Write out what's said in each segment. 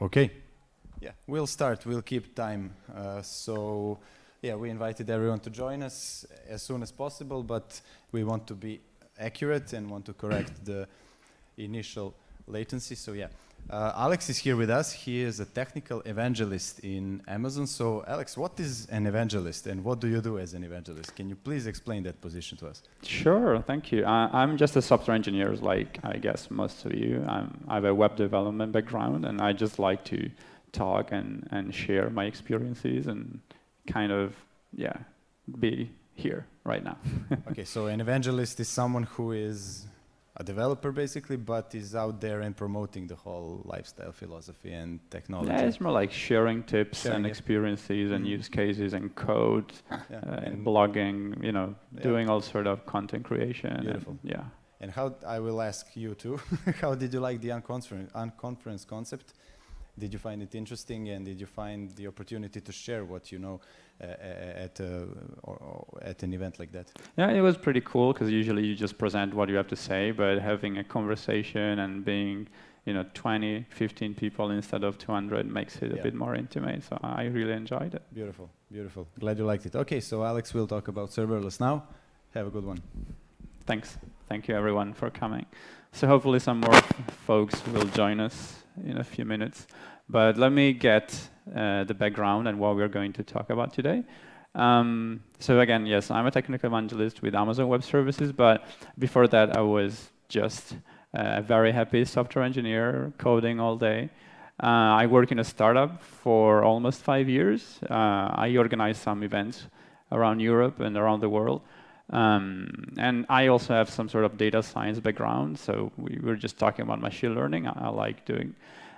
Okay. Yeah, we'll start. We'll keep time. Uh, so, yeah, we invited everyone to join us as soon as possible, but we want to be accurate and want to correct the initial latency. So, yeah. Uh, Alex is here with us. He is a technical evangelist in Amazon. So, Alex, what is an evangelist and what do you do as an evangelist? Can you please explain that position to us? Sure, thank you. Uh, I'm just a software engineer, like I guess most of you. I'm, I have a web development background, and I just like to talk and, and share my experiences and kind of, yeah, be here right now. okay, so an evangelist is someone who is a developer basically, but is out there and promoting the whole lifestyle philosophy and technology. Yeah, it's more like sharing tips sharing and experiences and mm. use cases and code yeah. uh, and blogging, you know, yeah. doing all sort of content creation. Beautiful. And, yeah. And how, I will ask you too, how did you like the unconference, unconference concept? Did you find it interesting and did you find the opportunity to share what you know uh, uh at, uh, or, or at an event like that? Yeah, it was pretty cool because usually you just present what you have to say, but having a conversation and being you know 20 15 people instead of 200 makes it yeah. a bit more intimate so i really enjoyed it. Beautiful beautiful. Glad you liked it. Okay so alex will talk about serverless now. Have a good one. Thanks. Thank you everyone for coming. So hopefully some more folks will join us in a few minutes. But let me get uh, the background and what we're going to talk about today. Um, so again, yes, I'm a technical evangelist with Amazon Web Services, but before that I was just a very happy software engineer, coding all day. Uh, I work in a startup for almost five years. Uh, I organize some events around Europe and around the world. Um, and I also have some sort of data science background, so we were just talking about machine learning. I, I, like doing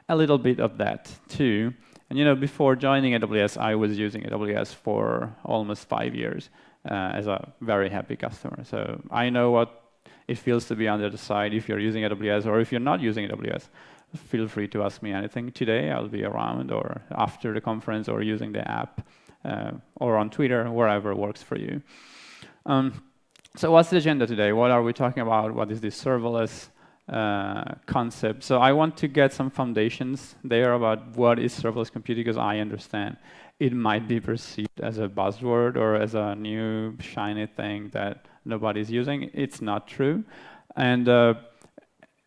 a little bit of that too. And you know, before joining AWS, I was using AWS for almost five years uh, as a very happy customer. So I know what it feels to be on the other side if you're using AWS or if you're not using AWS. Feel free to ask me anything today. I'll be around or after the conference or using the app uh, or on Twitter, wherever works for you. Um, so what's the agenda today? What are we talking about? What is this serverless uh, concept? So I want to get some foundations there about what is serverless computing because I understand it might be perceived as a buzzword or as a new shiny thing that nobody's using. It's not true. And uh,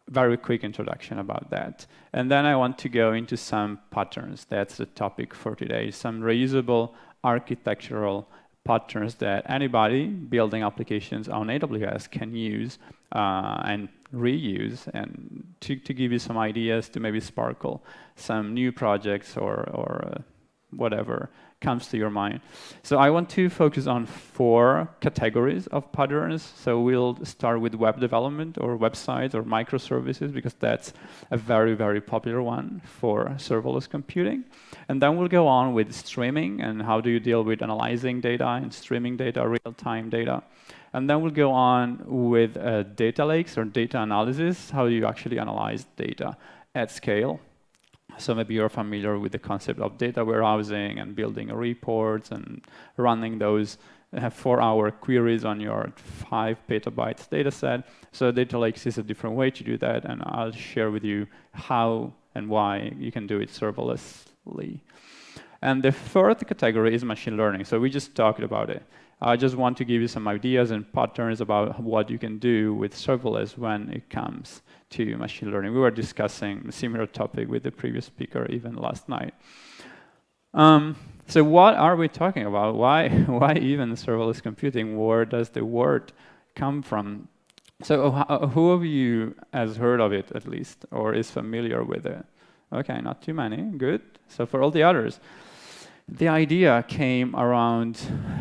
very quick introduction about that. And then I want to go into some patterns. That's the topic for today. Some reusable architectural patterns that anybody building applications on AWS can use uh, and reuse and to, to give you some ideas to maybe sparkle some new projects or, or uh, whatever comes to your mind. So I want to focus on four categories of patterns. So we'll start with web development or websites or microservices because that's a very, very popular one for serverless computing. And then we'll go on with streaming and how do you deal with analyzing data and streaming data, real-time data. And then we'll go on with uh, data lakes or data analysis, how do you actually analyze data at scale. So maybe you're familiar with the concept of data warehousing and building reports and running those uh, four-hour queries on your five petabytes data set. So data lakes is a different way to do that, and I'll share with you how and why you can do it serverlessly. And the fourth category is machine learning. So we just talked about it. I just want to give you some ideas and patterns about what you can do with serverless when it comes to machine learning. We were discussing a similar topic with the previous speaker even last night. Um, so what are we talking about? Why, why even serverless computing? Where does the word come from? So who of you has heard of it at least, or is familiar with it? Okay, not too many, good. So for all the others, the idea came around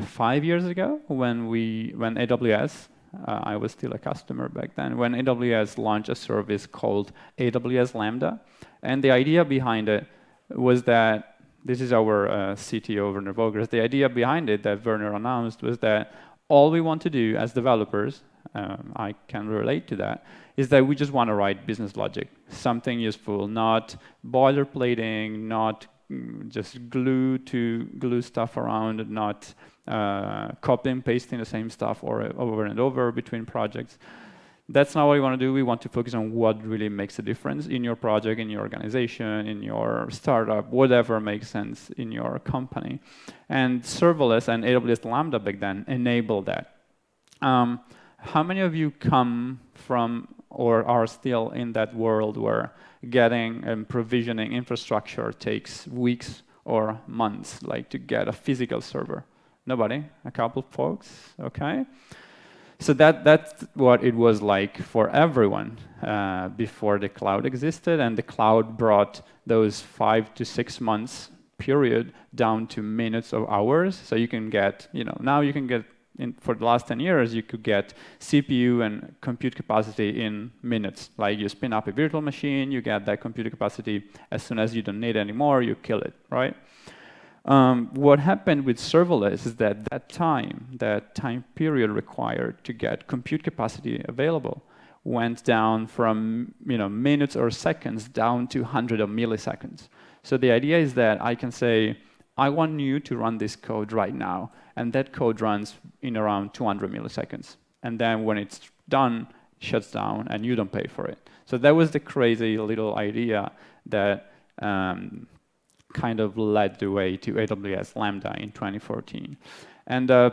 five years ago when we, when AWS uh, I was still a customer back then, when AWS launched a service called AWS Lambda. And the idea behind it was that, this is our uh, CTO, Werner Vogels, the idea behind it that Werner announced was that all we want to do as developers, um, I can relate to that, is that we just want to write business logic, something useful, not boilerplating, not just glue to glue stuff around, not uh, copying, pasting the same stuff or, over and over between projects. That's not what we want to do. We want to focus on what really makes a difference in your project, in your organization, in your startup, whatever makes sense in your company. And serverless and AWS Lambda back then enabled that. Um, how many of you come from or are still in that world where getting and provisioning infrastructure takes weeks or months, like to get a physical server? Nobody? A couple folks? Okay. So that, that's what it was like for everyone uh, before the cloud existed, and the cloud brought those five to six months period down to minutes or hours. So you can get, you know, now you can get, in, for the last 10 years, you could get CPU and compute capacity in minutes. Like you spin up a virtual machine, you get that compute capacity. As soon as you don't need it anymore, you kill it, right? Um, what happened with serverless is that that time, that time period required to get compute capacity available went down from you know, minutes or seconds down to 100 of milliseconds. So the idea is that I can say, I want you to run this code right now, and that code runs in around 200 milliseconds. And then when it's done, shuts down, and you don't pay for it. So that was the crazy little idea that um, kind of led the way to AWS Lambda in 2014. And uh,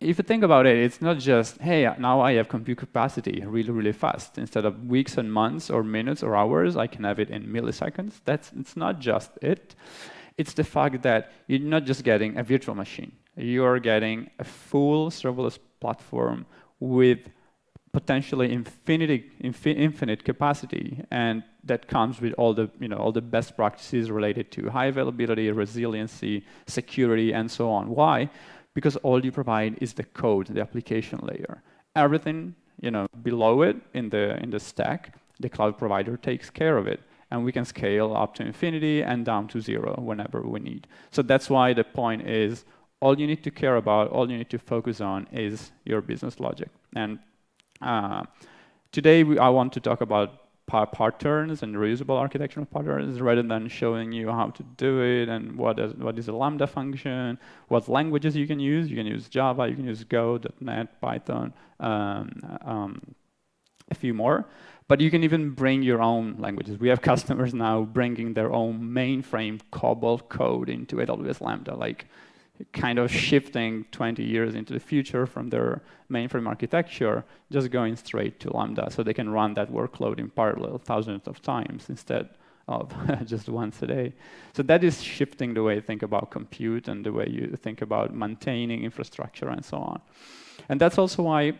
if you think about it, it's not just, hey, now I have compute capacity really, really fast. Instead of weeks and months or minutes or hours, I can have it in milliseconds. That's it's not just it. It's the fact that you're not just getting a virtual machine. You're getting a full serverless platform with potentially infinity, infinite capacity, and that comes with all the, you know, all the best practices related to high availability, resiliency, security, and so on. Why? Because all you provide is the code, the application layer. Everything, you know, below it in the in the stack, the cloud provider takes care of it, and we can scale up to infinity and down to zero whenever we need. So that's why the point is all you need to care about, all you need to focus on is your business logic. And uh, today, we, I want to talk about patterns and reusable architectural patterns rather than showing you how to do it and what is, what is a Lambda function, what languages you can use. You can use Java, you can use Go, .NET, Python, um, um, a few more. But you can even bring your own languages. We have customers now bringing their own mainframe COBOL code into AWS Lambda. Like kind of shifting 20 years into the future from their mainframe architecture, just going straight to Lambda so they can run that workload in parallel thousands of times instead of just once a day. So that is shifting the way you think about compute and the way you think about maintaining infrastructure and so on. And that's also why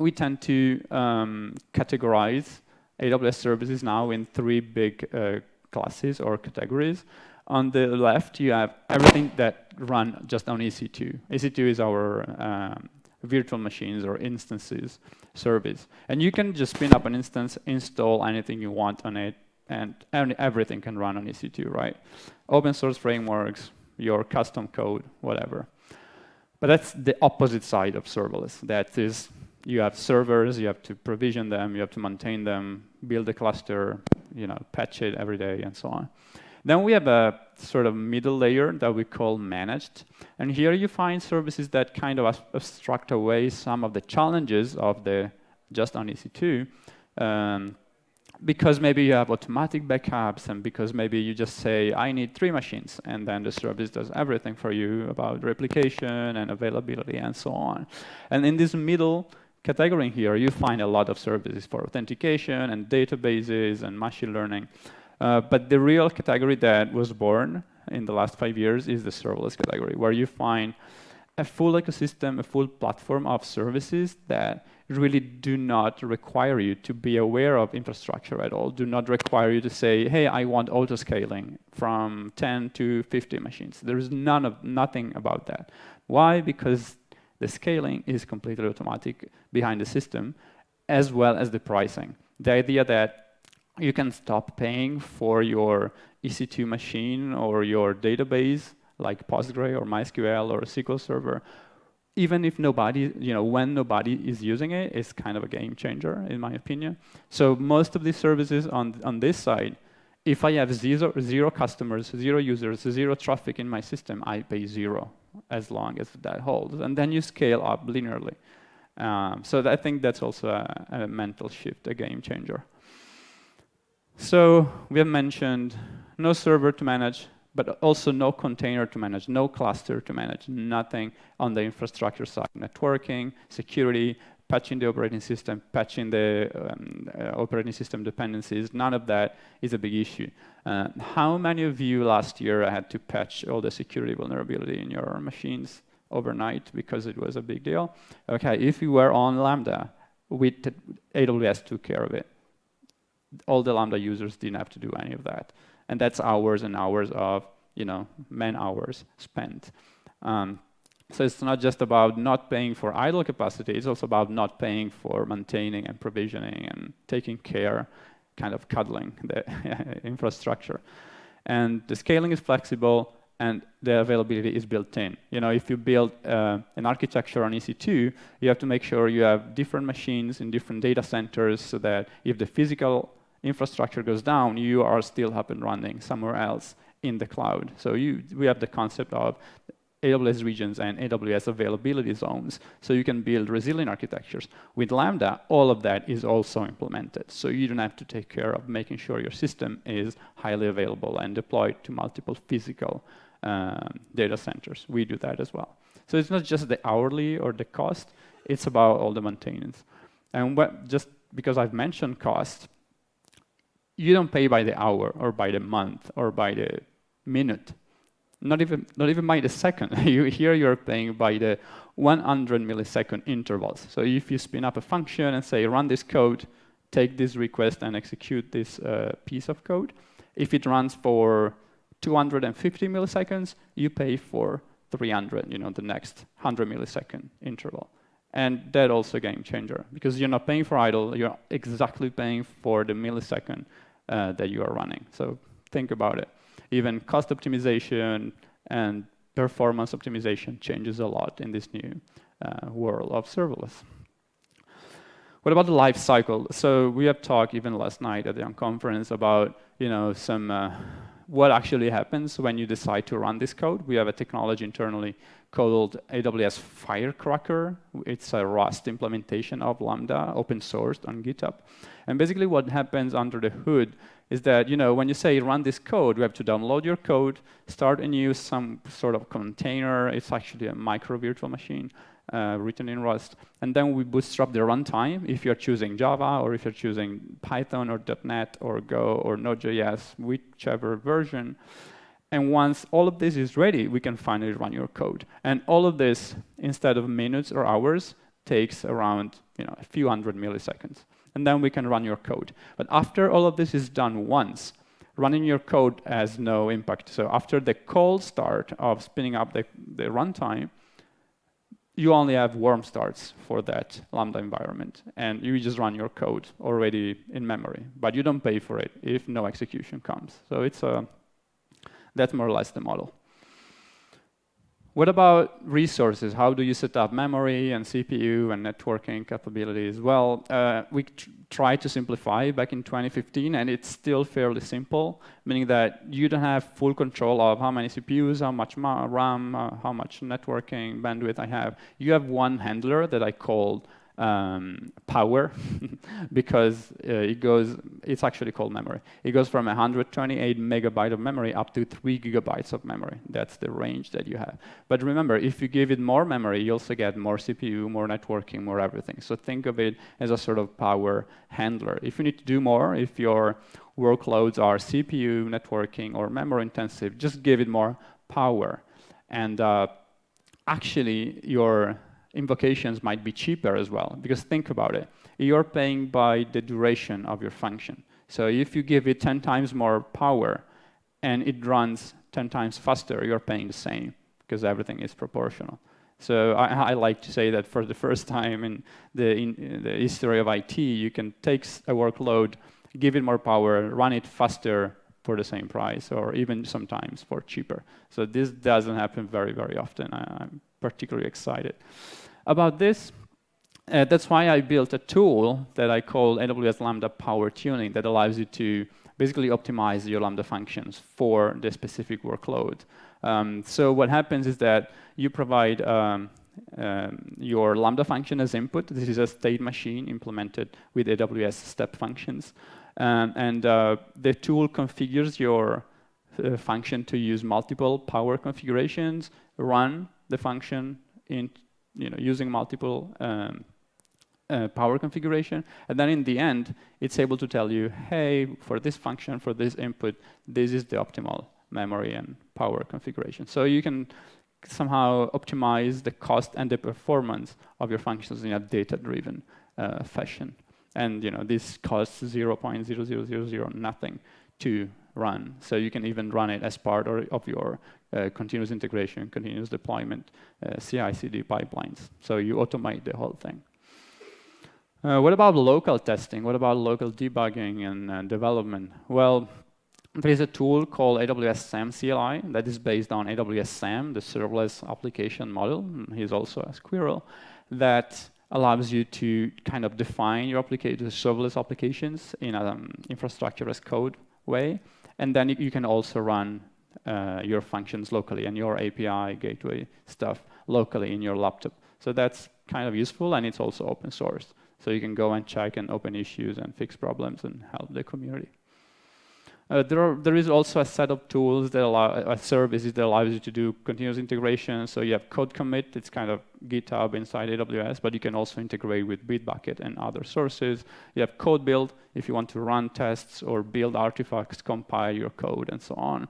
we tend to um, categorize AWS services now in three big uh, classes or categories. On the left, you have everything that run just on EC2. EC2 is our um, virtual machines or instances service. And you can just spin up an instance, install anything you want on it, and everything can run on EC2, right? Open source frameworks, your custom code, whatever. But that's the opposite side of serverless. That is, you have servers, you have to provision them, you have to maintain them, build a cluster, you know, patch it every day, and so on. Then we have a sort of middle layer that we call managed. And here you find services that kind of abstract away some of the challenges of the just on EC2. Um, because maybe you have automatic backups and because maybe you just say, I need three machines, and then the service does everything for you about replication and availability and so on. And in this middle category here, you find a lot of services for authentication and databases and machine learning. Uh, but the real category that was born in the last five years is the serverless category, where you find a full ecosystem, a full platform of services that really do not require you to be aware of infrastructure at all, do not require you to say, hey, I want auto-scaling from 10 to 50 machines. There is none of, nothing about that. Why? Because the scaling is completely automatic behind the system, as well as the pricing. The idea that you can stop paying for your EC2 machine or your database like Postgre or MySQL or SQL Server, even if nobody, you know, when nobody is using it, it's kind of a game changer, in my opinion. So most of these services on, on this side, if I have zero, zero customers, zero users, zero traffic in my system, I pay zero as long as that holds. And then you scale up linearly. Um, so I think that's also a, a mental shift, a game changer. So we have mentioned no server to manage, but also no container to manage, no cluster to manage, nothing on the infrastructure side, networking, security, patching the operating system, patching the um, uh, operating system dependencies, none of that is a big issue. Uh, how many of you last year had to patch all the security vulnerability in your machines overnight because it was a big deal? Okay, if you were on Lambda, we AWS took care of it. All the Lambda users didn't have to do any of that and that's hours and hours of you know man hours spent. Um, so it's not just about not paying for idle capacity, it's also about not paying for maintaining and provisioning and taking care, kind of cuddling the infrastructure. And the scaling is flexible and the availability is built in. You know, if you build uh, an architecture on EC2, you have to make sure you have different machines in different data centers so that if the physical infrastructure goes down, you are still up and running somewhere else in the cloud. So you, we have the concept of AWS regions and AWS availability zones, so you can build resilient architectures. With Lambda, all of that is also implemented, so you don't have to take care of making sure your system is highly available and deployed to multiple physical um, data centers. We do that as well. So it's not just the hourly or the cost, it's about all the maintenance. And what, just because I've mentioned cost, you don't pay by the hour or by the month or by the minute. Not even, not even by the second. you, here you're paying by the 100 millisecond intervals. So if you spin up a function and say, run this code, take this request and execute this uh, piece of code, if it runs for 250 milliseconds, you pay for 300, you know, the next 100 millisecond interval. And that also game changer because you're not paying for idle, you're exactly paying for the millisecond uh, that you are running. So think about it. Even cost optimization and performance optimization changes a lot in this new uh, world of serverless. What about the life cycle? So we have talked even last night at the conference about you know some uh, what actually happens when you decide to run this code. We have a technology internally called AWS Firecracker. It's a Rust implementation of Lambda, open sourced on GitHub. And basically what happens under the hood is that, you know, when you say run this code, you have to download your code, start and use some sort of container. It's actually a micro virtual machine uh, written in Rust. And then we bootstrap the runtime if you're choosing Java or if you're choosing Python or .NET or Go or Node.js, whichever version. And once all of this is ready, we can finally run your code. And all of this, instead of minutes or hours, takes around you know, a few hundred milliseconds. And then we can run your code. But after all of this is done once, running your code has no impact. So after the cold start of spinning up the, the runtime, you only have warm starts for that Lambda environment. And you just run your code already in memory. But you don't pay for it if no execution comes. So it's a that's more or less the model. What about resources? How do you set up memory and CPU and networking capabilities? Well, uh, we tried to simplify back in 2015, and it's still fairly simple, meaning that you don't have full control of how many CPUs, how much RAM, uh, how much networking bandwidth I have. You have one handler that I call um, power because uh, it goes, it's actually called memory. It goes from 128 megabyte of memory up to three gigabytes of memory. That's the range that you have. But remember, if you give it more memory, you also get more CPU, more networking, more everything. So think of it as a sort of power handler. If you need to do more, if your workloads are CPU, networking, or memory intensive, just give it more power. And uh, actually, your invocations might be cheaper as well. Because think about it. You're paying by the duration of your function. So if you give it 10 times more power and it runs 10 times faster, you're paying the same because everything is proportional. So I, I, like to say that for the first time in the, in the history of IT, you can take a workload, give it more power, run it faster for the same price, or even sometimes for cheaper. So this doesn't happen very, very often. I, particularly excited about this. Uh, that's why I built a tool that I call AWS Lambda Power Tuning that allows you to basically optimize your Lambda functions for the specific workload. Um, so what happens is that you provide um, um, your Lambda function as input. This is a state machine implemented with AWS step functions. Um, and uh, the tool configures your uh, function to use multiple power configurations, run the function in, you know, using multiple um, uh, power configuration. And then in the end, it's able to tell you, hey, for this function, for this input, this is the optimal memory and power configuration. So you can somehow optimize the cost and the performance of your functions in a data-driven uh, fashion. And you know this costs 0.0000 nothing to run. So you can even run it as part or, of your continuous integration, continuous deployment, uh, CI/CD pipelines. So you automate the whole thing. Uh, what about local testing? What about local debugging and uh, development? Well, there is a tool called AWS SAM CLI that is based on AWS SAM, the serverless application model. He's also a squirrel that allows you to kind of define your application, serverless applications in an um, infrastructure as code way. And then you can also run uh, your functions locally and your API gateway stuff locally in your laptop. So that's kind of useful and it's also open source. So you can go and check and open issues and fix problems and help the community. Uh, there, are, there is also a set of tools that allow, a services that allows you to do continuous integration. So you have code commit, it's kind of GitHub inside AWS, but you can also integrate with Bitbucket and other sources. You have code build if you want to run tests or build artifacts, compile your code, and so on.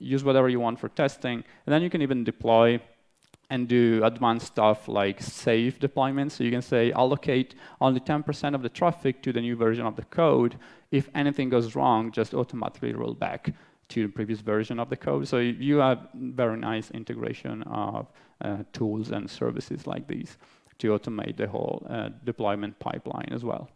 Use whatever you want for testing. And then you can even deploy and do advanced stuff like safe deployments. So you can say allocate only 10% of the traffic to the new version of the code. If anything goes wrong, just automatically roll back to the previous version of the code. So you have very nice integration of uh, tools and services like these to automate the whole uh, deployment pipeline as well.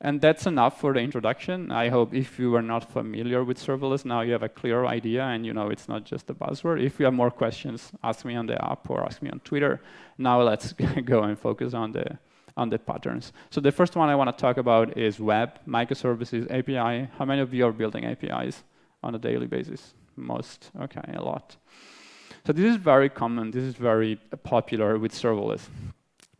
And that's enough for the introduction. I hope if you are not familiar with serverless, now you have a clear idea and you know it's not just a buzzword. If you have more questions, ask me on the app or ask me on Twitter. Now let's go and focus on the, on the patterns. So the first one I want to talk about is web, microservices, API. How many of you are building APIs on a daily basis? Most, okay, a lot. So this is very common, this is very popular with serverless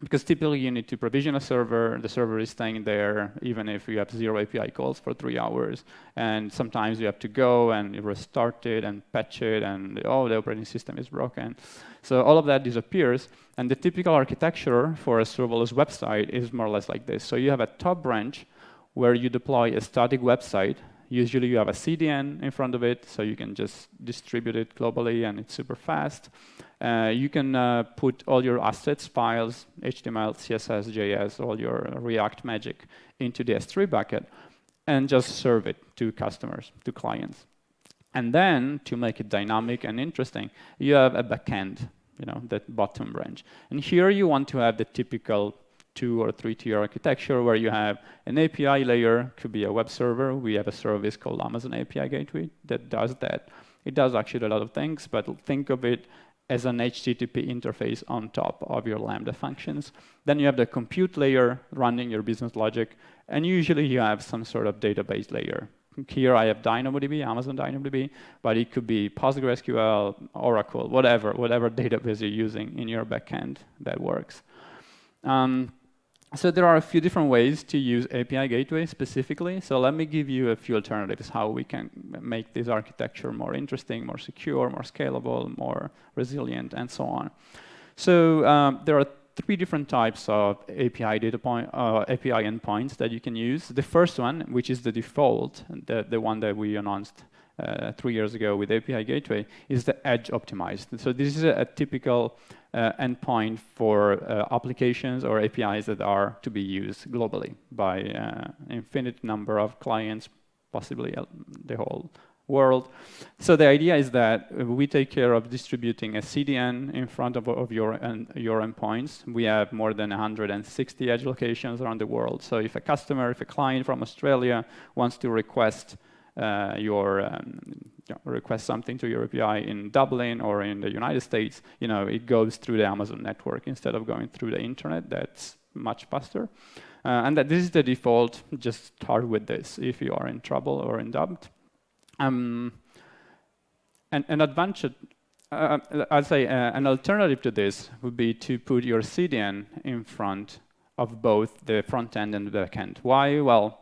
because typically you need to provision a server, the server is staying there even if you have zero API calls for three hours. And sometimes you have to go and restart it and patch it and oh, the operating system is broken. So all of that disappears. And the typical architecture for a serverless website is more or less like this. So you have a top branch where you deploy a static website Usually you have a CDN in front of it, so you can just distribute it globally and it's super fast. Uh, you can uh, put all your assets, files, HTML, CSS, JS, all your React magic into the S3 bucket and just serve it to customers, to clients. And then to make it dynamic and interesting, you have a backend, you know, that bottom branch. And here you want to have the typical two or three tier architecture where you have an API layer, could be a web server. We have a service called Amazon API Gateway that does that. It does actually a lot of things, but think of it as an HTTP interface on top of your Lambda functions. Then you have the compute layer running your business logic, and usually you have some sort of database layer. Here I have DynamoDB, Amazon DynamoDB, but it could be PostgreSQL, Oracle, whatever, whatever database you're using in your backend that works. Um, so there are a few different ways to use API Gateway specifically. So let me give you a few alternatives how we can make this architecture more interesting, more secure, more scalable, more resilient, and so on. So um, there are three different types of API data point, uh, API endpoints that you can use. The first one, which is the default, the, the one that we announced uh, three years ago with API Gateway, is the edge optimized. So this is a, a typical uh, endpoint for uh, applications or APIs that are to be used globally by uh, infinite number of clients, possibly uh, the whole world. So the idea is that we take care of distributing a CDN in front of, of your, your endpoints. We have more than 160 edge locations around the world. So if a customer, if a client from Australia wants to request uh, your um, request something to your API in Dublin or in the United States, you know, it goes through the Amazon network instead of going through the internet. That's much faster. Uh, and that this is the default. Just start with this if you are in trouble or in doubt. Um, and an advantage uh, I'd say uh, an alternative to this would be to put your CDN in front of both the front end and the back end. Why? Well,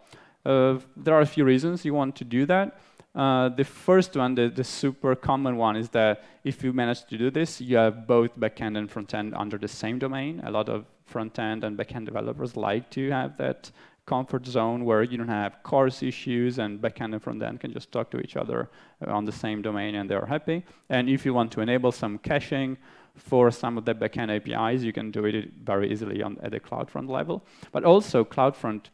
there are a few reasons you want to do that. Uh, the first one, the, the, super common one, is that if you manage to do this, you have both backend and frontend under the same domain. A lot of frontend and backend developers like to have that comfort zone where you don't have CORS issues and backend and frontend can just talk to each other on the same domain and they're happy. And if you want to enable some caching for some of the backend APIs, you can do it very easily on, at the CloudFront level. But also CloudFront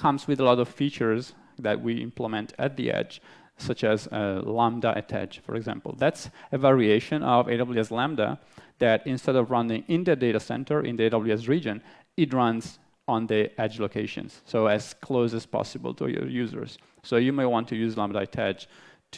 comes with a lot of features that we implement at the edge, such as uh, Lambda at edge, for example. That's a variation of AWS Lambda that instead of running in the data center in the AWS region, it runs on the edge locations, so as close as possible to your users. So you may want to use Lambda at edge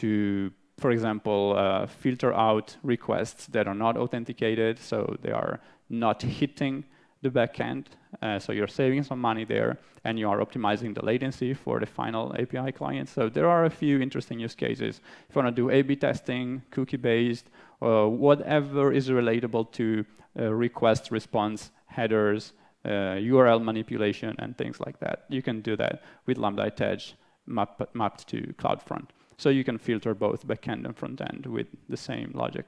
to, for example, uh, filter out requests that are not authenticated, so they are not hitting the backend. Uh, so you're saving some money there, and you are optimizing the latency for the final API client. So there are a few interesting use cases. If you want to do A/B testing, cookie-based, uh, whatever is relatable to uh, request response headers, uh, URL manipulation, and things like that. You can do that with Lambda Edge map, mapped to CloudFront. So you can filter both backend and frontend with the same logic.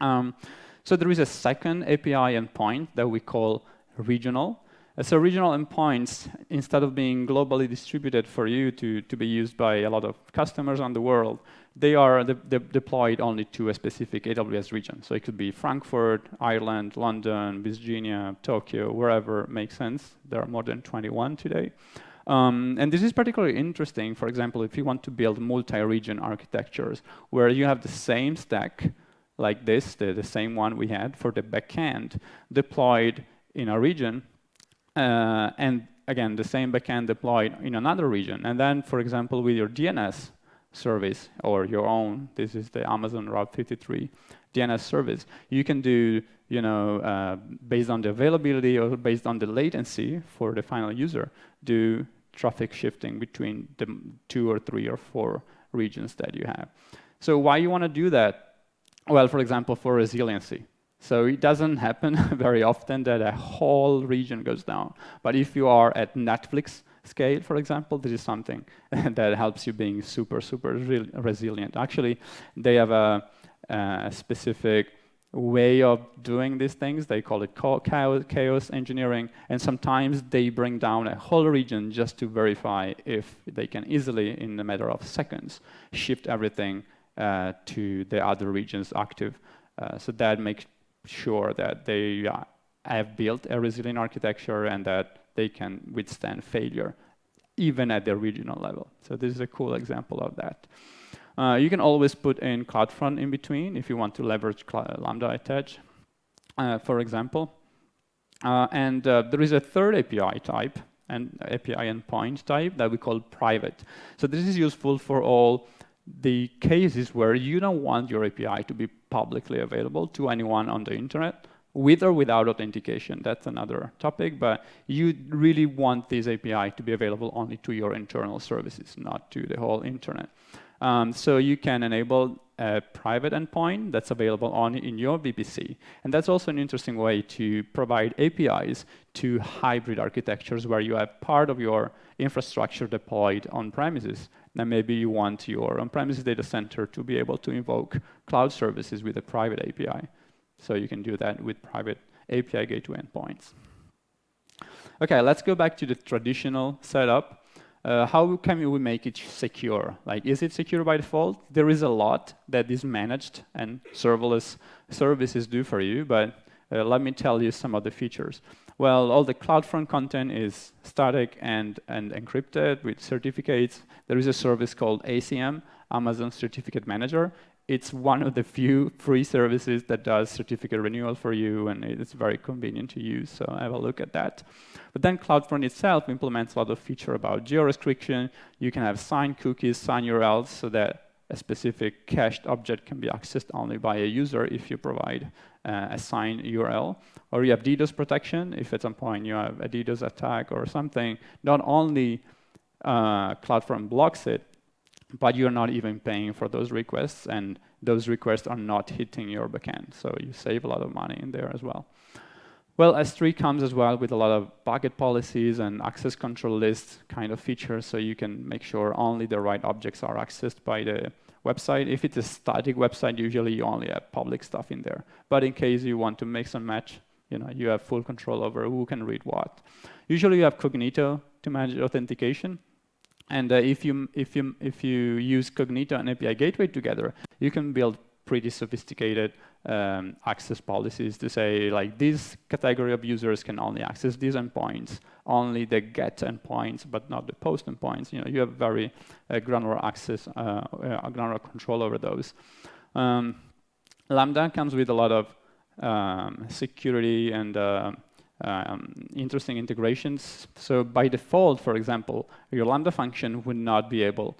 Um, so there is a second API endpoint that we call regional. Uh, so regional endpoints, instead of being globally distributed for you to, to be used by a lot of customers on the world, they are de de deployed only to a specific AWS region. So it could be Frankfurt, Ireland, London, Virginia, Tokyo, wherever makes sense. There are more than 21 today. Um, and this is particularly interesting, for example, if you want to build multi-region architectures where you have the same stack like this, the, the same one we had for the backend, deployed in a region, uh, and again, the same backend deployed in another region. And then, for example, with your DNS service or your own, this is the Amazon Route 53 DNS service, you can do, you know, uh, based on the availability or based on the latency for the final user, do traffic shifting between the two or three or four regions that you have. So why you want to do that? Well, for example, for resiliency. So it doesn't happen very often that a whole region goes down. But if you are at Netflix scale, for example, this is something that helps you being super, super re resilient. Actually, they have a, a, specific way of doing these things. They call it chaos engineering, and sometimes they bring down a whole region just to verify if they can easily, in a matter of seconds, shift everything uh, to the other regions active. Uh, so that makes sure that they uh, have built a resilient architecture and that they can withstand failure, even at the regional level. So this is a cool example of that. Uh, you can always put in CloudFront in between if you want to leverage Lambda at Edge, uh, for example. Uh, and uh, there is a third API type, and API endpoint type that we call private. So this is useful for all the cases where you don't want your API to be publicly available to anyone on the internet, with or without authentication. That's another topic, but you really want this API to be available only to your internal services, not to the whole internet. Um, so you can enable a private endpoint that's available only in your VPC. And that's also an interesting way to provide APIs to hybrid architectures where you have part of your infrastructure deployed on premises. Then maybe you want your on-premises data center to be able to invoke cloud services with a private API. So you can do that with private API gateway endpoints. Okay, let's go back to the traditional setup. Uh, how can we make it secure? Like, is it secure by default? There is a lot that is managed and serverless services do for you, but uh, let me tell you some of the features. Well, all the CloudFront content is static and, and encrypted with certificates. There is a service called ACM, Amazon Certificate Manager it's one of the few free services that does certificate renewal for you, and it's very convenient to use, so have a look at that. But then CloudFront itself implements a lot of feature about geo-restriction. You can have signed cookies, signed URLs, so that a specific cached object can be accessed only by a user if you provide uh, a signed URL. Or you have DDoS protection. If at some point you have a DDoS attack or something, not only uh, CloudFront blocks it, but you're not even paying for those requests, and those requests are not hitting your backend. So you save a lot of money in there as well. Well, S3 comes as well with a lot of bucket policies and access control list kind of features, so you can make sure only the right objects are accessed by the website. If it's a static website, usually you only have public stuff in there. But in case you want to mix and match, you know, you have full control over who can read what. Usually you have Cognito to manage authentication. And uh, if, you, if, you, if you use Cognito and API Gateway together, you can build pretty sophisticated um, access policies to say like this category of users can only access these endpoints, only the get endpoints, but not the post endpoints. You know, you have very uh, granular access, uh, uh, granular control over those. Um, Lambda comes with a lot of um, security and uh, um, interesting integrations. So by default, for example, your Lambda function would not be able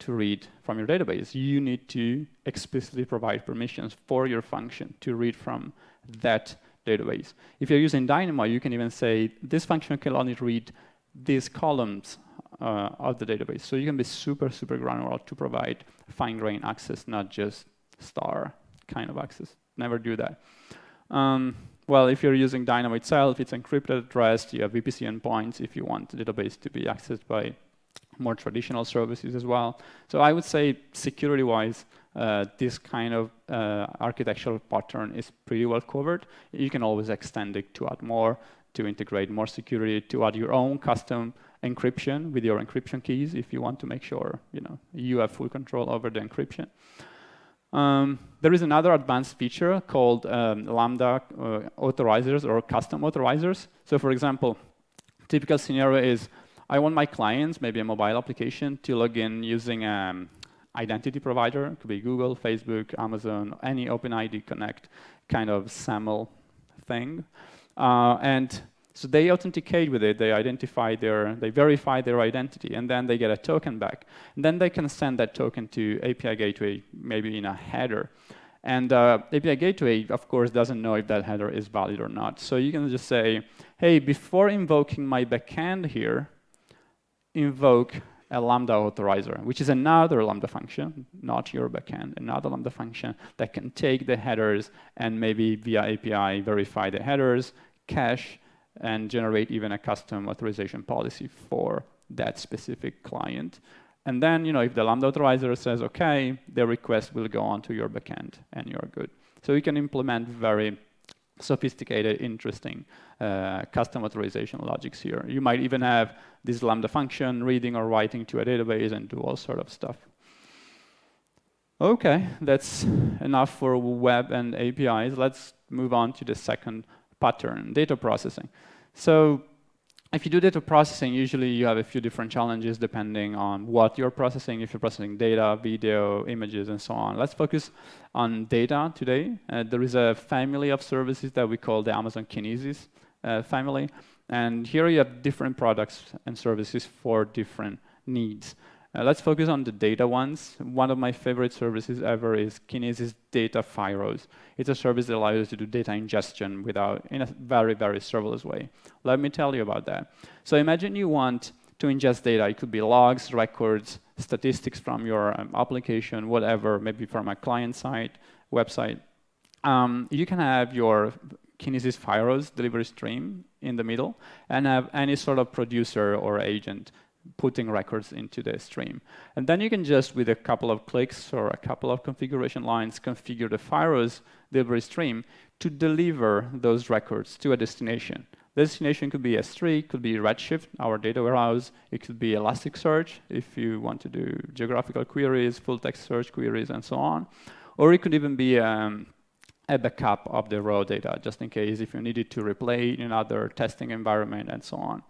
to read from your database. You need to explicitly provide permissions for your function to read from that database. If you're using Dynamo, you can even say, this function can only read these columns uh, of the database. So you can be super, super granular to provide fine-grained access, not just star kind of access. Never do that. Um, well, if you're using Dynamo itself, it's encrypted at rest. You have VPC endpoints if you want the database to be accessed by more traditional services as well. So I would say security-wise, uh, this kind of uh, architectural pattern is pretty well covered. You can always extend it to add more, to integrate more security, to add your own custom encryption with your encryption keys if you want to make sure you know you have full control over the encryption. Um, there is another advanced feature called um, Lambda uh, authorizers or custom authorizers. So for example, typical scenario is I want my clients, maybe a mobile application, to log in using an identity provider. It could be Google, Facebook, Amazon, any OpenID Connect kind of SAML thing. Uh, and so they authenticate with it, they identify their, they verify their identity, and then they get a token back. And then they can send that token to API Gateway, maybe in a header. And uh, API Gateway, of course, doesn't know if that header is valid or not. So you can just say, hey, before invoking my backend here, invoke a Lambda authorizer, which is another Lambda function, not your backend, another Lambda function that can take the headers and maybe via API verify the headers, cache, and generate even a custom authorization policy for that specific client. And then, you know, if the Lambda authorizer says, okay, the request will go on to your backend and you're good. So you can implement very sophisticated, interesting uh, custom authorization logics here. You might even have this Lambda function reading or writing to a database and do all sort of stuff. Okay, that's enough for web and APIs. Let's move on to the second pattern, data processing. So if you do data processing, usually you have a few different challenges depending on what you're processing, if you're processing data, video, images, and so on. Let's focus on data today. Uh, there is a family of services that we call the Amazon Kinesis uh, family. And here you have different products and services for different needs. Uh, let's focus on the data ones. One of my favorite services ever is Kinesis Data Firehose. It's a service that allows you to do data ingestion without, in a very, very serverless way. Let me tell you about that. So imagine you want to ingest data. It could be logs, records, statistics from your um, application, whatever, maybe from a client side, website. Um, you can have your Kinesis Firehose delivery stream in the middle and have any sort of producer or agent putting records into the stream. And then you can just, with a couple of clicks or a couple of configuration lines, configure the Firehose delivery stream to deliver those records to a destination. The destination could be S3, could be Redshift, our data warehouse. It could be Elasticsearch if you want to do geographical queries, full text search queries, and so on. Or it could even be um, a backup of the raw data, just in case if you needed to replay in another testing environment and so on.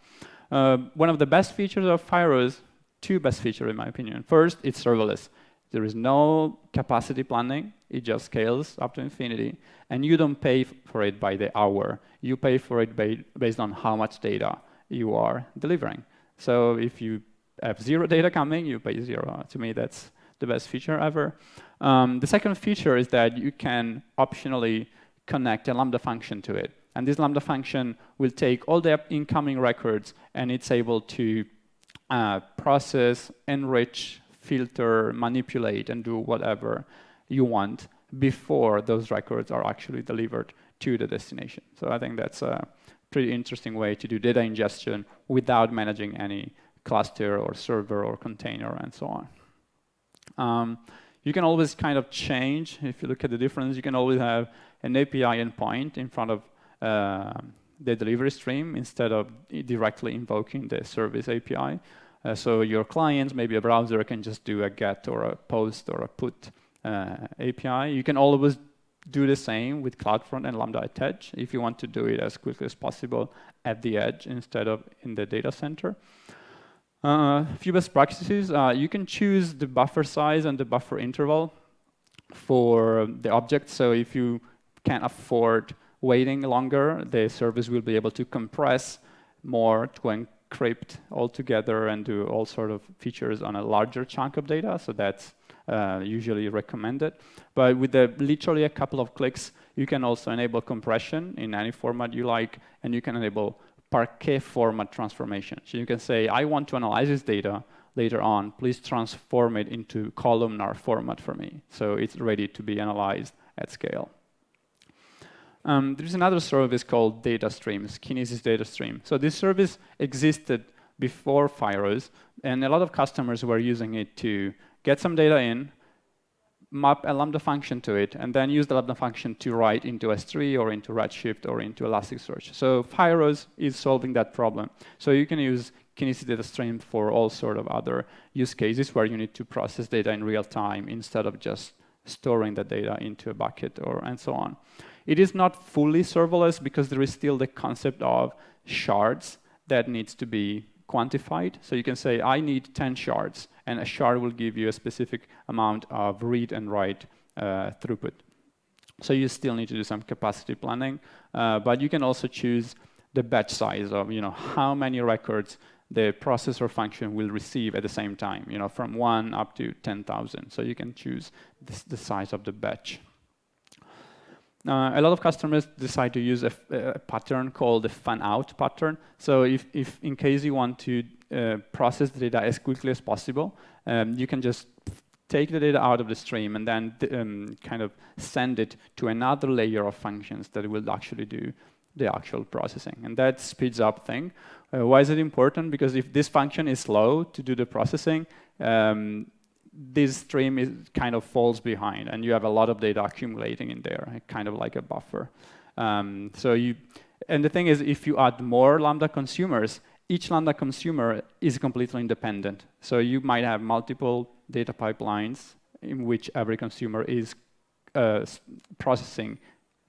Uh, one of the best features of Firehose, two best features in my opinion. First, it's serverless. There is no capacity planning. It just scales up to infinity. And you don't pay for it by the hour. You pay for it ba based on how much data you are delivering. So if you have zero data coming, you pay zero. To me, that's the best feature ever. Um, the second feature is that you can optionally connect a Lambda function to it. And this Lambda function will take all the incoming records and it's able to uh, process, enrich, filter, manipulate, and do whatever you want before those records are actually delivered to the destination. So I think that's a pretty interesting way to do data ingestion without managing any cluster or server or container and so on. Um, you can always kind of change, if you look at the difference, you can always have an API endpoint in front of the delivery stream instead of directly invoking the service API. Uh, so your client, maybe a browser, can just do a get or a post or a put uh, API. You can always do the same with CloudFront and Lambda at Edge if you want to do it as quickly as possible at the edge instead of in the data center. A uh, few best practices, uh, you can choose the buffer size and the buffer interval for the object. So if you can't afford waiting longer, the service will be able to compress more to encrypt altogether and do all sort of features on a larger chunk of data. So that's uh, usually recommended. But with the, literally a couple of clicks, you can also enable compression in any format you like, and you can enable Parquet format transformation. So you can say, I want to analyze this data later on. Please transform it into columnar format for me. So it's ready to be analyzed at scale. Um, there's another service called Data Streams, Kinesis Data Stream. So this service existed before Firehose, and a lot of customers were using it to get some data in, map a Lambda function to it, and then use the Lambda function to write into S3 or into Redshift or into Elasticsearch. So Firehose is solving that problem. So you can use Kinesis Data Stream for all sort of other use cases where you need to process data in real time instead of just storing the data into a bucket or and so on. It is not fully serverless because there is still the concept of shards that needs to be quantified. So you can say, I need 10 shards and a shard will give you a specific amount of read and write uh, throughput. So you still need to do some capacity planning, uh, but you can also choose the batch size of you know how many records the processor function will receive at the same time, you know, from one up to 10,000. So you can choose this, the size of the batch. Uh, a lot of customers decide to use a, a, pattern called the fan-out pattern. So if, if in case you want to uh, process the data as quickly as possible. Um, you can just take the data out of the stream and then um, kind of send it to another layer of functions that will actually do the actual processing. And that speeds up thing. Uh, why is it important? Because if this function is slow to do the processing, um, this stream is kind of falls behind and you have a lot of data accumulating in there, kind of like a buffer. Um, so you, and the thing is, if you add more Lambda consumers, each Lambda consumer is completely independent. So you might have multiple data pipelines in which every consumer is uh, processing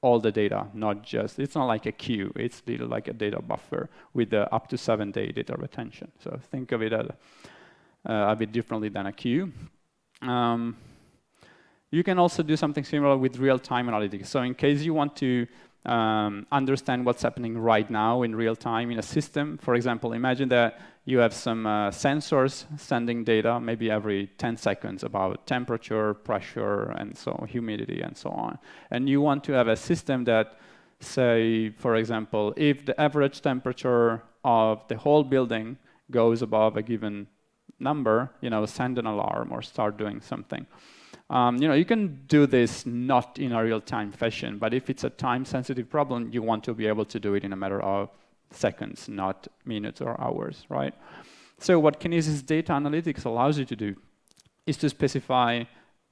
all the data, not just, it's not like a queue, it's little like a data buffer with the up to seven day data retention. So think of it as, uh, a bit differently than a queue. Um, you can also do something similar with real-time analytics. So in case you want to um, understand what's happening right now in real time in a system. For example, imagine that you have some uh, sensors sending data maybe every 10 seconds about temperature, pressure, and so humidity, and so on. And you want to have a system that say, for example, if the average temperature of the whole building goes above a given number, you know, send an alarm or start doing something. Um, you know, you can do this not in a real-time fashion, but if it's a time-sensitive problem, you want to be able to do it in a matter of seconds, not minutes or hours, right? So what Kinesis Data Analytics allows you to do is to specify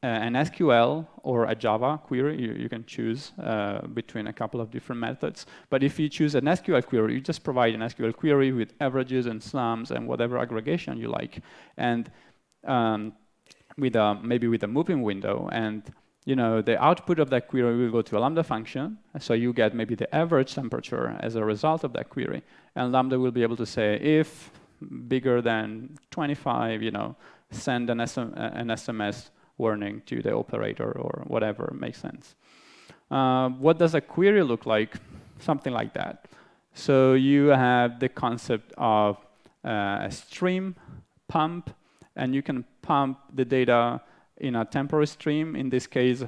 an SQL or a Java query. You, you can choose uh, between a couple of different methods. But if you choose an SQL query, you just provide an SQL query with averages and sums and whatever aggregation you like. And um, with a, maybe with a moving window and you know, the output of that query will go to a Lambda function. So you get maybe the average temperature as a result of that query. And Lambda will be able to say, if bigger than 25, you know, send an, SM, an SMS warning to the operator or whatever makes sense. Uh, what does a query look like? Something like that. So you have the concept of uh, a stream, pump, and you can pump the data in a temporary stream. In this case,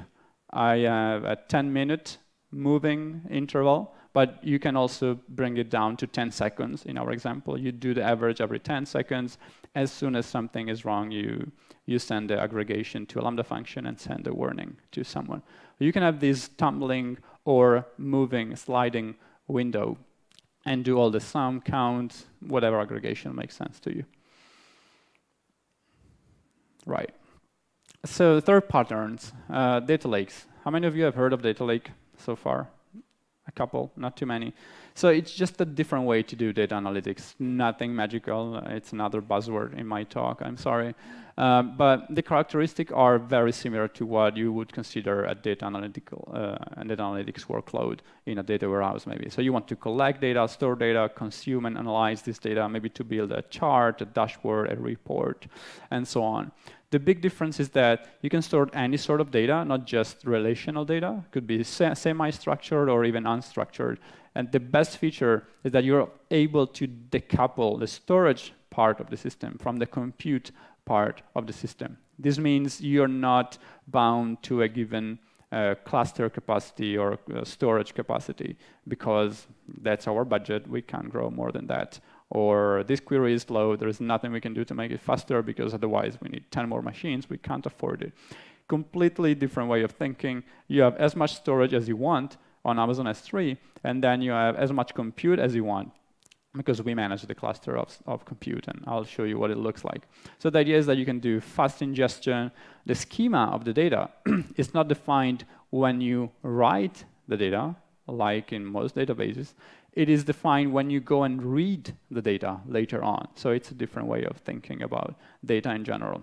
I have a 10 minute moving interval, but you can also bring it down to 10 seconds. In our example, you do the average every 10 seconds. As soon as something is wrong, you, you send the aggregation to a Lambda function and send a warning to someone. You can have this tumbling or moving, sliding window and do all the sum, count, whatever aggregation makes sense to you. Right. So third patterns, uh, data lakes. How many of you have heard of data lake so far? A couple, not too many. So it's just a different way to do data analytics. Nothing magical. It's another buzzword in my talk. I'm sorry. Uh, but the characteristics are very similar to what you would consider a data analytical uh, data analytics workload in a data warehouse, maybe. So you want to collect data, store data, consume and analyze this data, maybe to build a chart, a dashboard, a report, and so on. The big difference is that you can store any sort of data, not just relational data. It could be semi-structured or even unstructured. And the best feature is that you're able to decouple the storage part of the system from the compute part of the system. This means you're not bound to a given uh, cluster capacity or uh, storage capacity because that's our budget. We can't grow more than that. Or this query is slow. There is nothing we can do to make it faster because otherwise we need 10 more machines. We can't afford it. Completely different way of thinking. You have as much storage as you want on Amazon S3, and then you have as much compute as you want because we manage the cluster of, of compute, and I'll show you what it looks like. So the idea is that you can do fast ingestion. The schema of the data is not defined when you write the data, like in most databases. It is defined when you go and read the data later on. So it's a different way of thinking about data in general.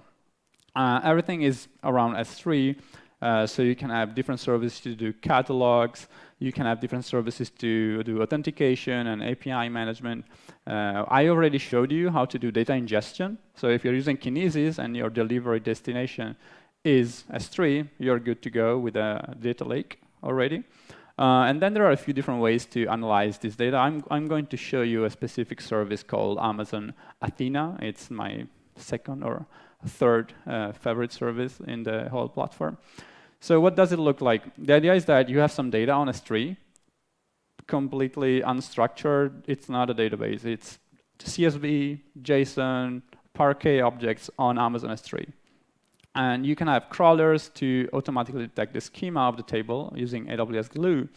Uh, everything is around S3, uh, so you can have different services to do catalogs, you can have different services to do authentication and API management. Uh, I already showed you how to do data ingestion. So if you're using Kinesis and your delivery destination is S3, you're good to go with a data lake already. Uh, and then there are a few different ways to analyze this data. I'm, I'm going to show you a specific service called Amazon Athena. It's my second or third uh, favorite service in the whole platform. So what does it look like? The idea is that you have some data on S3, completely unstructured. It's not a database. It's CSV, JSON, Parquet objects on Amazon S3. And you can have crawlers to automatically detect the schema of the table using AWS Glue.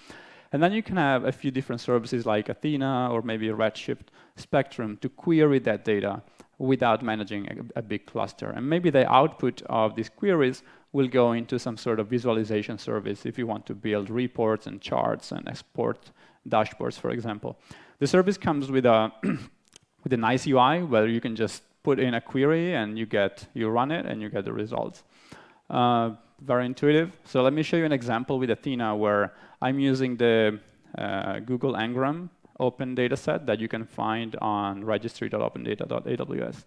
And then you can have a few different services like Athena or maybe Redshift Spectrum to query that data without managing a, a, big cluster. And maybe the output of these queries will go into some sort of visualization service if you want to build reports and charts and export dashboards, for example. The service comes with a, with a nice UI where you can just put in a query and you get, you run it and you get the results. Uh, very intuitive. So let me show you an example with Athena where I'm using the uh, Google Ngram open dataset that you can find on registry.opendata.aws.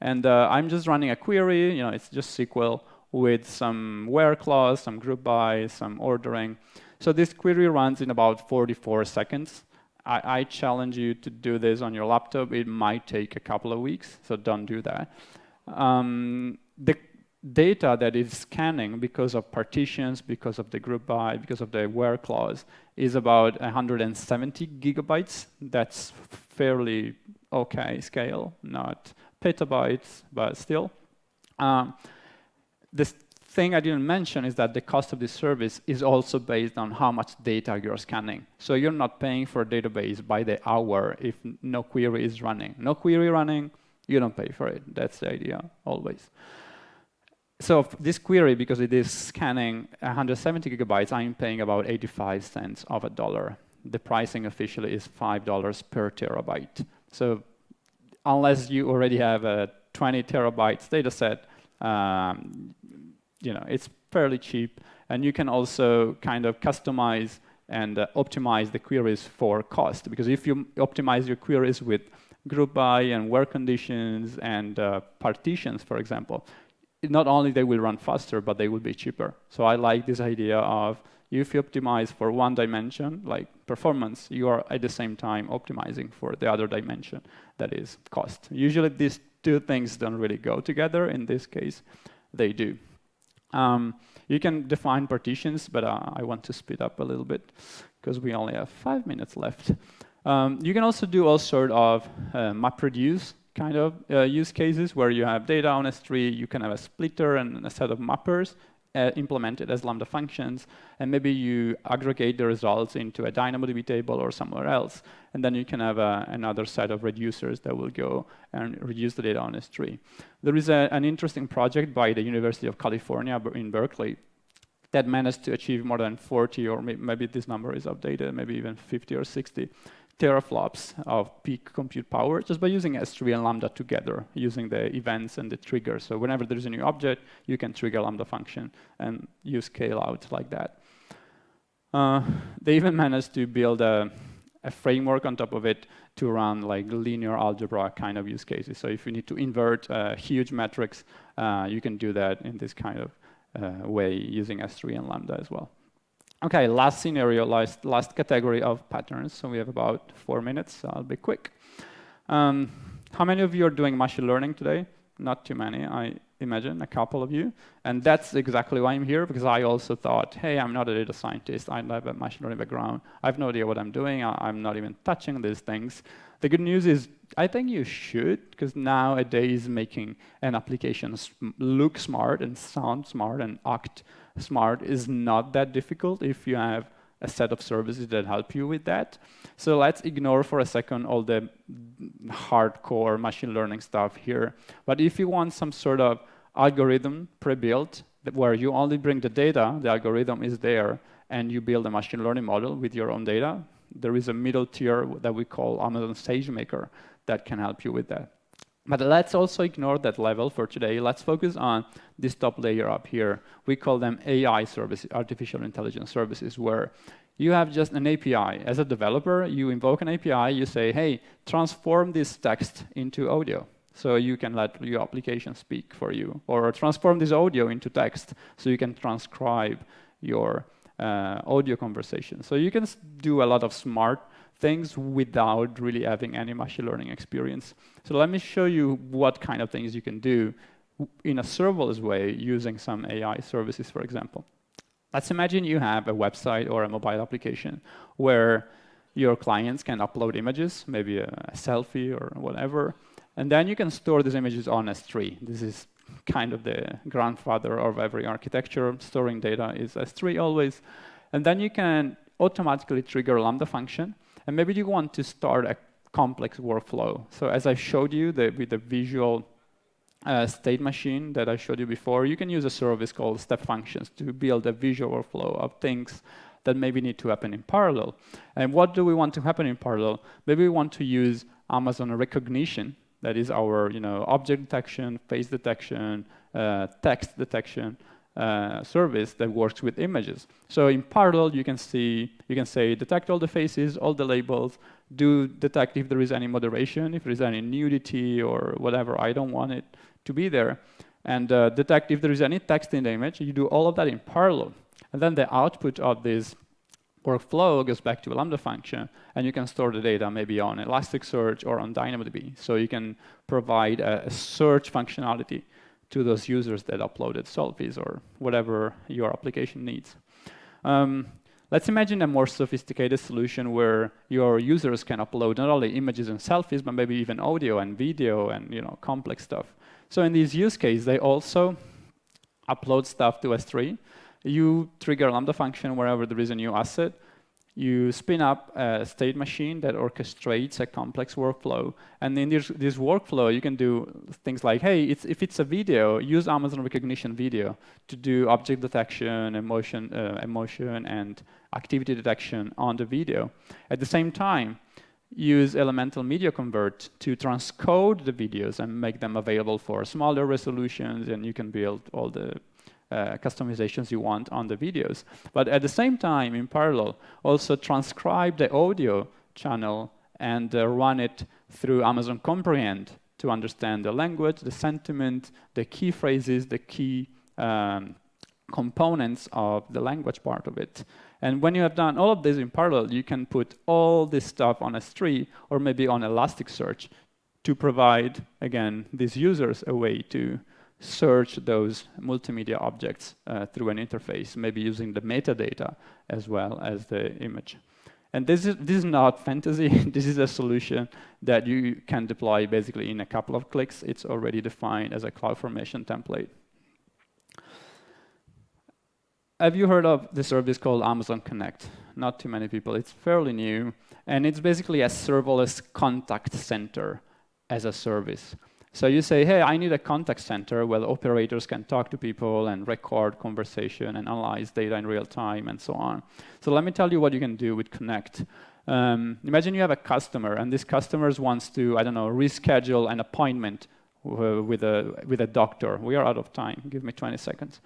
And uh, I'm just running a query, you know, it's just SQL with some where clause, some group by, some ordering. So this query runs in about 44 seconds. I, I, challenge you to do this on your laptop. It might take a couple of weeks, so don't do that. Um, the data that is scanning because of partitions, because of the group by, because of the where clause is about 170 gigabytes. That's fairly okay scale, not petabytes, but still. Um, the thing I didn't mention is that the cost of this service is also based on how much data you're scanning. So you're not paying for a database by the hour if no query is running. No query running, you don't pay for it. That's the idea, always. So this query, because it is scanning 170 gigabytes, I'm paying about 85 cents of a dollar. The pricing officially is $5 per terabyte. So unless you already have a 20 terabytes data set, um, you know, it's fairly cheap. And you can also kind of customize and uh, optimize the queries for cost. Because if you optimize your queries with group by and where conditions and uh, partitions, for example, not only they will run faster, but they will be cheaper. So I like this idea of if you optimize for one dimension, like performance, you are at the same time optimizing for the other dimension, that is cost. Usually these two things don't really go together. In this case, they do. Um, you can define partitions, but uh, I want to speed up a little bit because we only have five minutes left. Um, you can also do all sort of uh, MapReduce kind of uh, use cases where you have data on S3, you can have a splitter and a set of mappers uh, implemented as Lambda functions, and maybe you aggregate the results into a DynamoDB table or somewhere else, and then you can have a, another set of reducers that will go and reduce the data on S3. There is a, an interesting project by the University of California in Berkeley that managed to achieve more than 40, or maybe this number is updated, maybe even 50 or 60 teraflops of peak compute power just by using S3 and Lambda together, using the events and the triggers. So whenever there's a new object, you can trigger Lambda function and you scale out like that. Uh, they even managed to build a, a, framework on top of it to run like linear algebra kind of use cases. So if you need to invert uh, huge metrics, uh, you can do that in this kind of uh, way using S3 and Lambda as well. Okay, last scenario, last, last category of patterns. So we have about four minutes, so I'll be quick. Um, how many of you are doing machine learning today? Not too many, I imagine, a couple of you. And that's exactly why I'm here, because I also thought, hey, I'm not a data scientist, I have a machine learning background, I have no idea what I'm doing, I'm not even touching these things. The good news is, I think you should, because nowadays making an application look smart and sound smart and act smart is not that difficult if you have a set of services that help you with that. So let's ignore for a second all the hardcore machine learning stuff here. But if you want some sort of algorithm pre-built where you only bring the data, the algorithm is there, and you build a machine learning model with your own data, there is a middle tier that we call Amazon SageMaker that can help you with that. But let's also ignore that level for today. Let's focus on this top layer up here. We call them AI services, artificial intelligence services, where you have just an API. As a developer, you invoke an API, you say, hey, transform this text into audio. So you can let your application speak for you. Or transform this audio into text, so you can transcribe your uh, audio conversation. So you can do a lot of smart things without really having any machine learning experience. So let me show you what kind of things you can do in a serverless way using some AI services, for example. Let's imagine you have a website or a mobile application where your clients can upload images, maybe a, a selfie or whatever, and then you can store these images on S3. This is kind of the grandfather of every architecture. Storing data is S3 always. And then you can automatically trigger a Lambda function and maybe you want to start a complex workflow. So as I showed you the, with the visual uh, state machine that I showed you before, you can use a service called step functions to build a visual workflow of things that maybe need to happen in parallel. And what do we want to happen in parallel? Maybe we want to use Amazon Rekognition, that is our you know, object detection, face detection, uh, text detection, uh, service that works with images. So in parallel, you can see, you can say, detect all the faces, all the labels, do detect if there is any moderation, if there is any nudity or whatever, I don't want it to be there, and uh, detect if there is any text in the image. You do all of that in parallel. And then the output of this workflow goes back to a Lambda function, and you can store the data maybe on Elasticsearch or on DynamoDB. So you can provide a, a search functionality to those users that uploaded selfies or whatever your application needs. Um, let's imagine a more sophisticated solution where your users can upload not only images and selfies, but maybe even audio and video and you know complex stuff. So in these use cases, they also upload stuff to S3. You trigger a Lambda function wherever there is a new asset, you spin up a state machine that orchestrates a complex workflow. And in this, this workflow, you can do things like, hey, it's, if it's a video, use Amazon Rekognition Video to do object detection, emotion, uh, emotion, and activity detection on the video. At the same time, use Elemental Media Convert to transcode the videos and make them available for smaller resolutions, and you can build all the uh, customizations you want on the videos. But at the same time, in parallel, also transcribe the audio channel and uh, run it through Amazon Comprehend to understand the language, the sentiment, the key phrases, the key um, components of the language part of it. And when you have done all of this in parallel, you can put all this stuff on S3 or maybe on Elasticsearch to provide, again, these users a way to search those multimedia objects uh, through an interface, maybe using the metadata as well as the image. And this is, this is not fantasy. this is a solution that you can deploy basically in a couple of clicks. It's already defined as a CloudFormation template. Have you heard of the service called Amazon Connect? Not too many people. It's fairly new. And it's basically a serverless contact center as a service. So you say, hey, I need a contact center where operators can talk to people and record conversation and analyze data in real time and so on. So let me tell you what you can do with Connect. Um, imagine you have a customer and this customer wants to, I don't know, reschedule an appointment with a, with a doctor. We are out of time. Give me 20 seconds.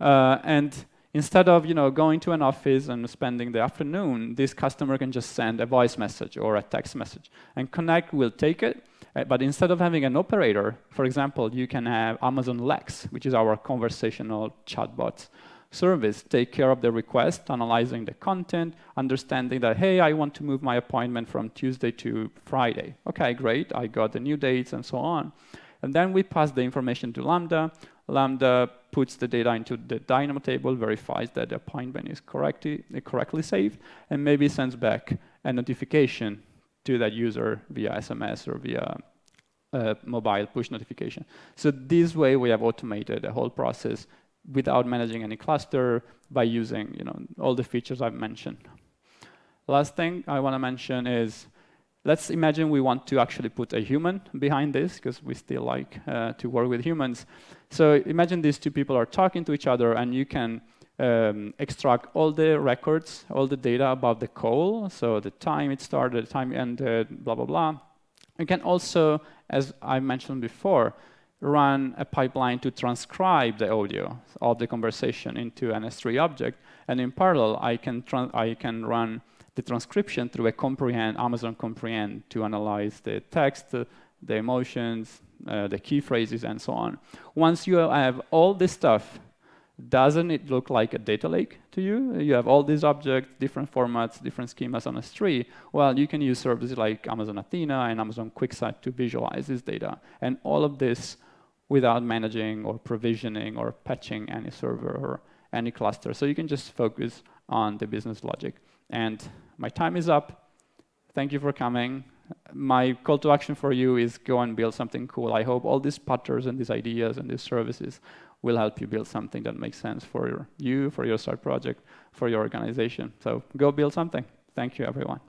Uh, and instead of you know, going to an office and spending the afternoon, this customer can just send a voice message or a text message. And Connect will take it uh, but instead of having an operator, for example, you can have Amazon Lex, which is our conversational chatbot service, take care of the request, analyzing the content, understanding that, hey, I want to move my appointment from Tuesday to Friday. Okay, great, I got the new dates and so on. And then we pass the information to Lambda. Lambda puts the data into the Dynamo table, verifies that the appointment is correctly, correctly saved, and maybe sends back a notification to that user via SMS or via uh, mobile push notification. So this way we have automated the whole process without managing any cluster by using you know, all the features I've mentioned. Last thing I want to mention is let's imagine we want to actually put a human behind this because we still like uh, to work with humans. So imagine these two people are talking to each other and you can um, extract all the records, all the data about the call, so the time it started, the time it ended, blah, blah, blah. You can also, as I mentioned before, run a pipeline to transcribe the audio of the conversation into an S3 object. And in parallel, I can, I can run the transcription through a comprehend, Amazon comprehend to analyze the text, the emotions, uh, the key phrases, and so on. Once you have all this stuff doesn't it look like a data lake to you? You have all these objects, different formats, different schemas on S3. Well, you can use services like Amazon Athena and Amazon QuickSight to visualize this data. And all of this without managing or provisioning or patching any server or any cluster. So you can just focus on the business logic. And my time is up. Thank you for coming. My call to action for you is go and build something cool. I hope all these patterns and these ideas and these services will help you build something that makes sense for your, you, for your start project, for your organization. So go build something. Thank you, everyone.